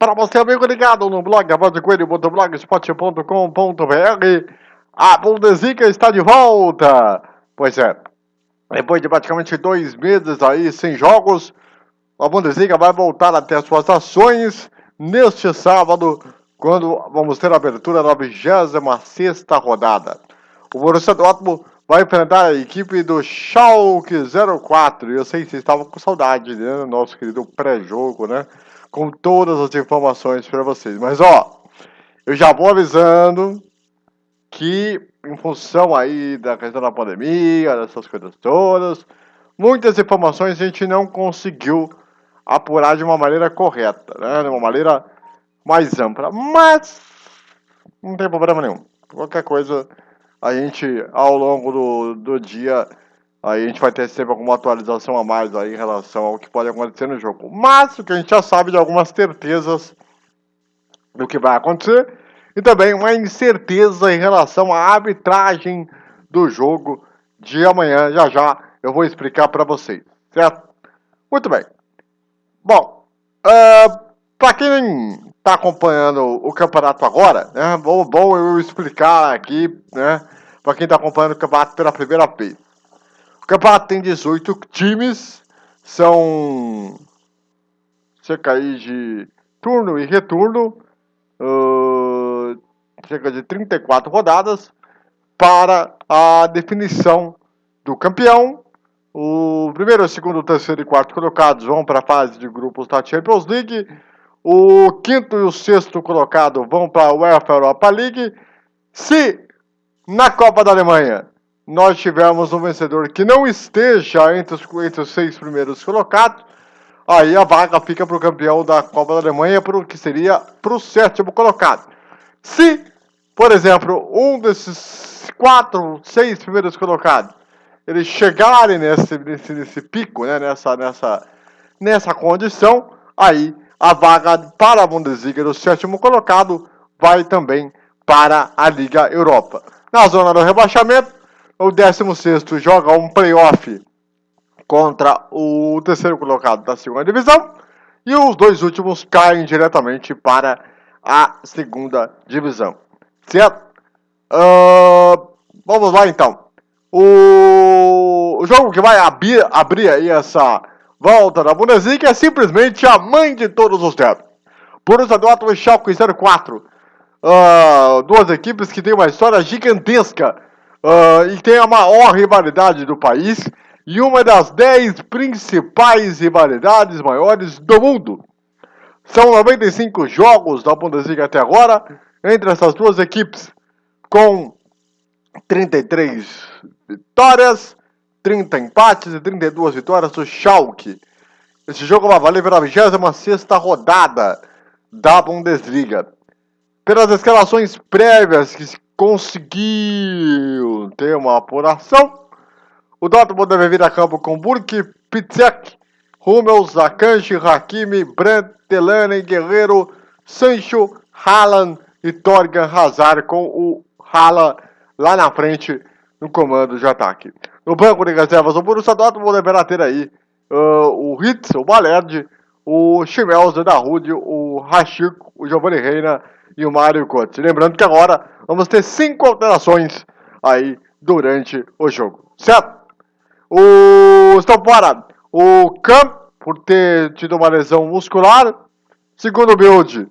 Para você, amigo ligado no blog avozdecoelho.blogspot.com.br, a Bundesliga está de volta. Pois é, depois de praticamente dois meses aí sem jogos, a Bundesliga vai voltar a ter suas ações neste sábado, quando vamos ter a abertura da 26 rodada. O Borussia Dortmund vai enfrentar a equipe do Schalke 04. Eu sei que vocês estavam com saudade, né? Nosso querido pré-jogo, né? Com todas as informações para vocês. Mas, ó, eu já vou avisando que, em função aí da questão da pandemia, dessas coisas todas, muitas informações a gente não conseguiu apurar de uma maneira correta, né? De uma maneira mais ampla. Mas, não tem problema nenhum. Qualquer coisa a gente, ao longo do, do dia, aí a gente vai ter sempre alguma atualização a mais aí em relação ao que pode acontecer no jogo. Mas o que a gente já sabe de algumas certezas do que vai acontecer e também uma incerteza em relação à arbitragem do jogo de amanhã. Já já eu vou explicar para vocês, certo? Muito bem. Bom, uh, para quem está acompanhando o campeonato agora, né? Bom, bom eu explicar aqui, né? Para quem está acompanhando o campeonato pela primeira vez. Campeonato tem 18 times, são cerca aí de turno e retorno, uh, cerca de 34 rodadas para a definição do campeão. O primeiro, segundo, terceiro e quarto colocados vão para a fase de grupos da Champions League. O quinto e o sexto colocado vão para a UEFA Europa League. Se na Copa da Alemanha nós tivermos um vencedor que não esteja entre os, entre os seis primeiros colocados, aí a vaga fica para o campeão da Copa da Alemanha, pro, que seria para o sétimo colocado. Se, por exemplo, um desses quatro, seis primeiros colocados, eles chegarem nesse, nesse, nesse pico, né, nessa, nessa, nessa condição, aí a vaga para a Bundesliga do sétimo colocado vai também para a Liga Europa. Na zona do rebaixamento, o 16 joga um playoff contra o terceiro colocado da segunda divisão e os dois últimos caem diretamente para a segunda divisão. Certo? Uh, vamos lá então. O, o jogo que vai abrir, abrir aí essa volta da Bundesliga é simplesmente a mãe de todos os tempos. Borussia Dortmund e Schalke 04. Uh, ah, duas equipes que têm uma história gigantesca uh, e tem a maior rivalidade do país e uma das dez principais rivalidades maiores do mundo. São 95 jogos da Bundesliga até agora entre essas duas equipes, com 33 vitórias 30 empates e 32 vitórias do Schalke. Esse jogo vai valer pela 26 rodada da Bundesliga. Pelas escalações prévias que conseguiu ter uma apuração, o Dortmund deve vir a campo com Burke, Pitzek, Hummels, Akanji, Hakimi, Brandt, Delaney, Guerreiro, Sancho, Haaland e Torgan Hazard com o Haaland lá na frente no comando de ataque. No banco de reservas, o Borussia Dortmund deverá ter aí uh, o Hitz, o Balerd, o Schmelzer da Rude, o Rashik, o Giovanni Reina e o Mário Cotes. Lembrando que agora vamos ter cinco alterações aí durante o jogo, certo? O estão fora o Camp por ter tido uma lesão muscular. Segundo o Build,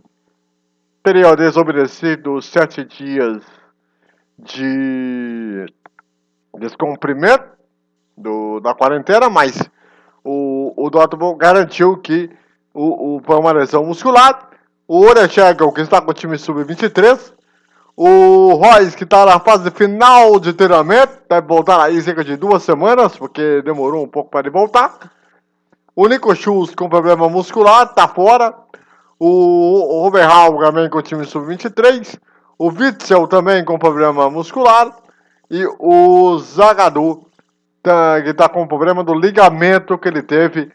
teria desobedecido sete dias de descumprimento do, da quarentena, mas o, o Dortmund garantiu que o, o, foi uma lesão muscular. O Orechegel, que está com o time sub-23. O Royce, que está na fase final de treinamento, deve voltar aí cerca de duas semanas, porque demorou um pouco para ele voltar. O Nico Schultz com problema muscular, está fora. O, o Robert Hall também com o time sub-23. O Witzel também com problema muscular. E o Zagadou, tá, que está com problema do ligamento que ele teve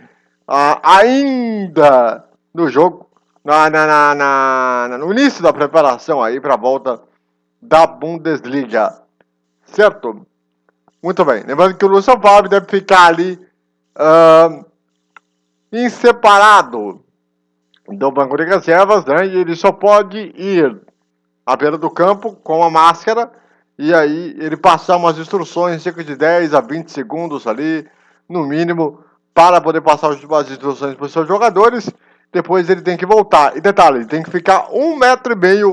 ah, ainda no jogo, na, na, na, no início da preparação aí para a volta da Bundesliga. Certo? Muito bem. Lembrando que o Luciano Favre deve ficar ali uh, em separado do banco de reservas, né? E ele só pode ir à beira do campo com a máscara e aí ele passar umas instruções, cerca de 10 a 20 segundos ali, no mínimo, para poder passar as instruções para os seus jogadores. Depois ele tem que voltar. E detalhe, ele tem que ficar um metro e meio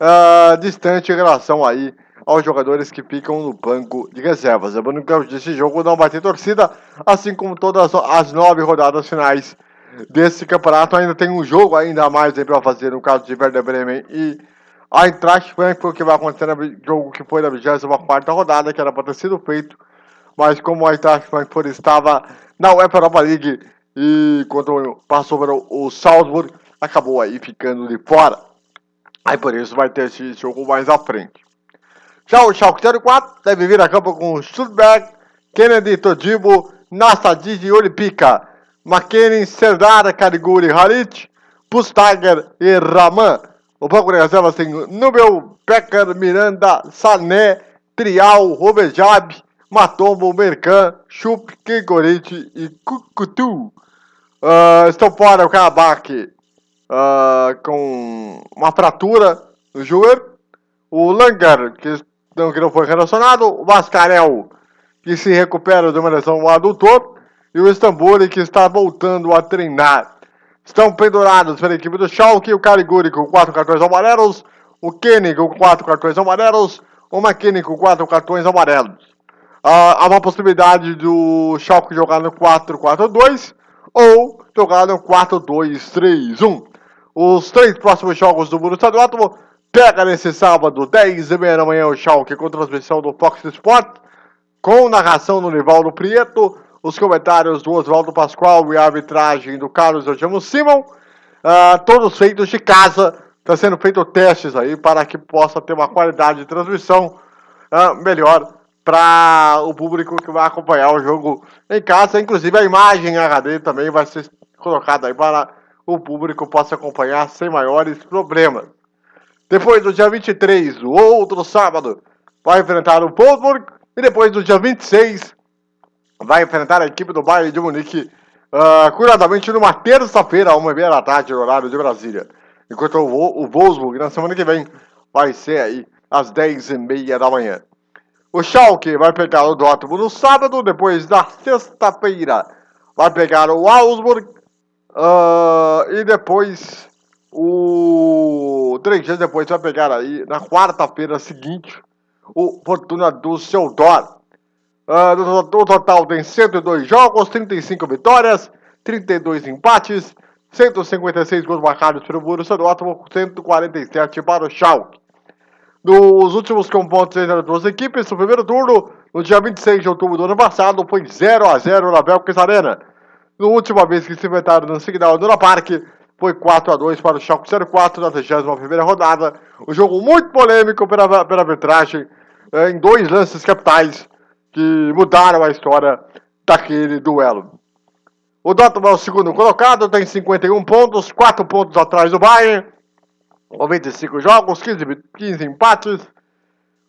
uh, distante em relação aí aos jogadores que ficam no banco de reservas. Lembrando que esse jogo não vai ter torcida, assim como todas as nove rodadas finais desse campeonato. Ainda tem um jogo ainda mais para fazer no caso de Werder Bremen e Eintracht Frankfurt, que vai acontecer no jogo que foi na 24 rodada, que era para ter sido feito, mas como a Eintracht Frankfurt estava na UEFA Europa League e quando passou para o Salzburg, acabou aí ficando de fora. Aí por isso vai ter esse jogo mais à frente. Já o Schalke 04 deve vir a campo com Stuttgart, Kennedy, Todibo, Nassadid e Olipica, McKinney, Serdar, Cariguri, Harit, Pustager e Raman. O banco de reservas tem Nubel, Becker, Miranda, Sané, Trial, Rovejab, Matombo, Mercan, Chup, Kegorite e Cucutu. Uh, estão fora o Karabakh uh, com uma fratura no joelho. O Langer, que não, que não foi relacionado. O Mascarel, que se recupera de uma lesão adutor. E o Istambul, que está voltando a treinar. Estão pendurados pela equipe do Schalke, o Cariguri com quatro cartões amarelos, o Kenny com quatro cartões amarelos, o McKinney com quatro cartões amarelos. Ah, há uma possibilidade do Schalke jogar no 4-4-2 ou jogar no 4-2-3-1. Os três próximos jogos do Borussia Dortmund pega nesse sábado, 10 e meia da manhã, o Schalke com transmissão do Fox Sport, com narração do Nivaldo Prieto, os comentários do Oswaldo Pascoal e a arbitragem do Carlos Eugênio Simon, uh, todos feitos de casa, está sendo feito testes aí para que possa ter uma qualidade de transmissão uh, melhor para o público que vai acompanhar o jogo em casa, inclusive a imagem HD também vai ser colocada aí para o público possa acompanhar sem maiores problemas. Depois do dia 23, o outro sábado, vai enfrentar o Wolfsburg e depois do dia 26 vai enfrentar a equipe do Bayern de Munique, uh, curiosamente numa terça-feira, uma meia da tarde, no horário de Brasília. Enquanto o, o Wolfsburg, na semana que vem, vai ser aí às 10 e meia da manhã. O Schalke vai pegar o Dortmund no sábado, depois na sexta-feira vai pegar o Augsburg uh, e depois o três dias depois vai pegar aí na quarta-feira seguinte o Fortuna do Seudor. Uh, no, total tem 102 jogos, 35 vitórias, 32 empates, 156 gols marcados pelo Borussia Dortmund, 147 para o Schalke. Nos últimos confrontos entre as duas equipes, no primeiro turno, no dia 26 de outubro do ano passado, foi 0 a 0 na Belkis Arena. Na última vez que se enfrentaram no Signal Duna Park, foi 4 a 2 para o Schalke 04 na 31ª rodada. Um jogo muito polêmico pela, pela arbitragem, eh, em dois lances capitais, que mudaram a história daquele duelo. O Dortmund é o segundo colocado, tem 51 pontos, 4 pontos atrás do Bayern, 95 jogos, 15, 15 empates,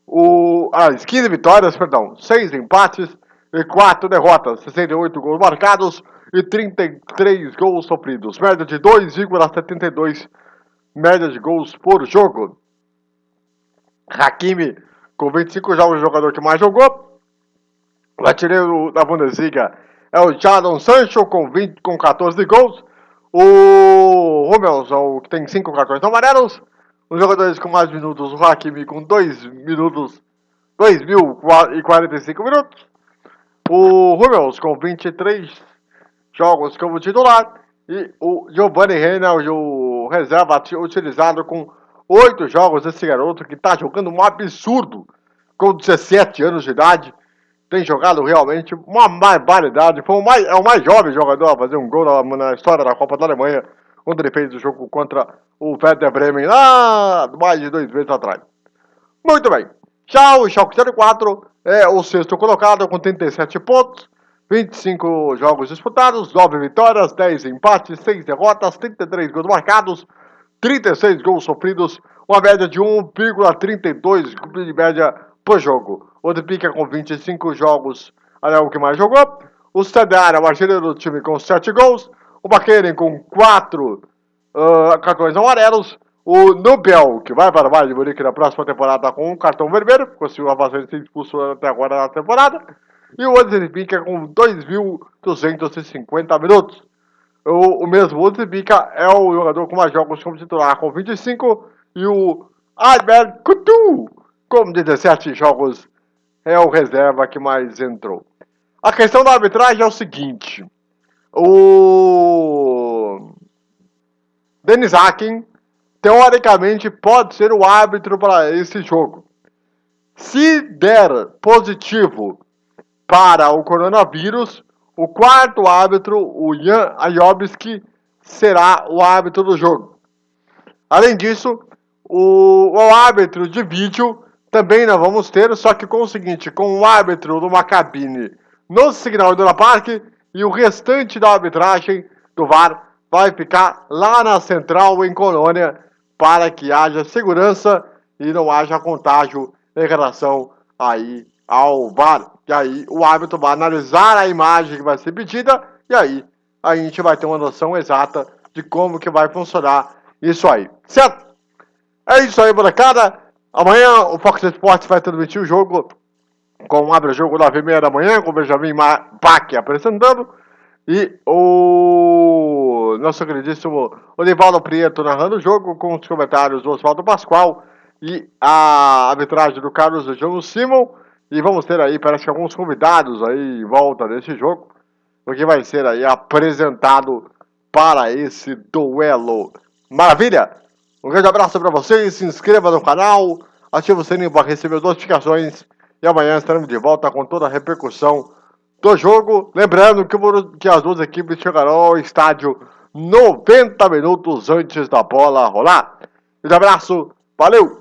o, ah, 15 vitórias, perdão, 6 empates e 4 derrotas, 68 gols marcados e 33 gols sofridos, média de 2,72 média de gols por jogo. Hakimi, com 25 jogos, o jogador que mais jogou, o artilheiro da Bundesliga é o Jadon Sancho com, 20, com 14 gols. O Romelson, que tem 5 cartões amarelos. Os jogadores com mais minutos, o Hakimi com 2 minutos, 2.045 minutos. O Hummels com 23 jogos como titular. E o Giovanni Reina, o reserva utilizado com 8 jogos. Esse garoto que está jogando um absurdo com 17 anos de idade tem jogado realmente uma barbaridade. Foi o mais, é o mais jovem jogador a fazer um gol na, na história da Copa da Alemanha, quando ele fez o jogo contra o Werder Bremen lá mais de dois meses atrás. Muito bem. Já o Schalke 04 é o sexto colocado com 37 pontos, 25 jogos disputados, 9 vitórias, 10 empates, 6 derrotas, 33 gols marcados, 36 gols sofridos, uma média de 1,32 de média por jogo. O Pica com 25 jogos é o que mais jogou. O Stadar é o artilheiro do time com 7 gols. O Baqueren com 4 uh, uh, cartões amarelos. O Nobel, que vai para o Bayern de Munique na próxima temporada com um cartão vermelho, conseguiu a de ser expulso até agora na temporada. E o Odesbica com 2.250 minutos. O, o mesmo Odesbica é o jogador com mais jogos como titular, com 25. E o Albert Coutu, com 17 jogos, é o reserva que mais entrou. A questão da arbitragem é o seguinte. O Denis Akin, teoricamente, pode ser o árbitro para esse jogo. Se der positivo para o coronavírus, o quarto árbitro, o Jan Ayobski, será o árbitro do jogo. Além disso, o, o árbitro de vídeo também não vamos ter, só que com o seguinte, com o árbitro numa cabine no Signal Iduna Park e o restante da arbitragem do VAR vai ficar lá na central em Colônia para que haja segurança e não haja contágio em relação aí ao VAR. E aí o árbitro vai analisar a imagem que vai ser pedida e aí a gente vai ter uma noção exata de como que vai funcionar isso aí, certo? É isso aí, molecada. Amanhã o Fox Sports vai transmitir o jogo com abre o jogo 9 e meia da manhã, com o Benjamin Pac apresentando. E o nosso queridíssimo Olivaldo Prieto narrando o jogo, com os comentários do Oswaldo Pascoal e a arbitragem do Carlos João Simon. E vamos ter aí, parece que alguns convidados aí em volta desse jogo, porque vai ser aí apresentado para esse duelo. Maravilha! Um grande abraço para vocês, se inscreva no canal, ative o sininho para receber notificações e amanhã estaremos de volta com toda a repercussão do jogo. Lembrando que, as duas equipes chegarão ao estádio 90 minutos antes da bola rolar. Um abraço, valeu!